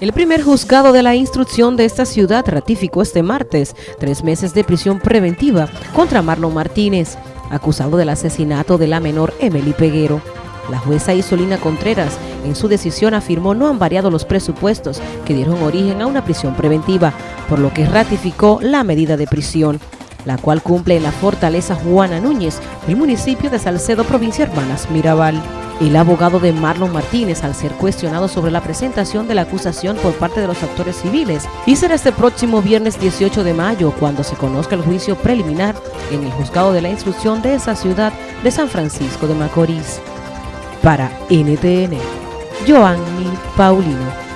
El primer juzgado de la instrucción de esta ciudad ratificó este martes tres meses de prisión preventiva contra Marlon Martínez, acusado del asesinato de la menor Emily Peguero. La jueza Isolina Contreras en su decisión afirmó no han variado los presupuestos que dieron origen a una prisión preventiva, por lo que ratificó la medida de prisión, la cual cumple en la fortaleza Juana Núñez, el municipio de Salcedo, provincia Hermanas Mirabal. El abogado de Marlon Martínez, al ser cuestionado sobre la presentación de la acusación por parte de los actores civiles, y será este próximo viernes 18 de mayo cuando se conozca el juicio preliminar en el juzgado de la instrucción de esa ciudad de San Francisco de Macorís. Para NTN, Joanny Paulino.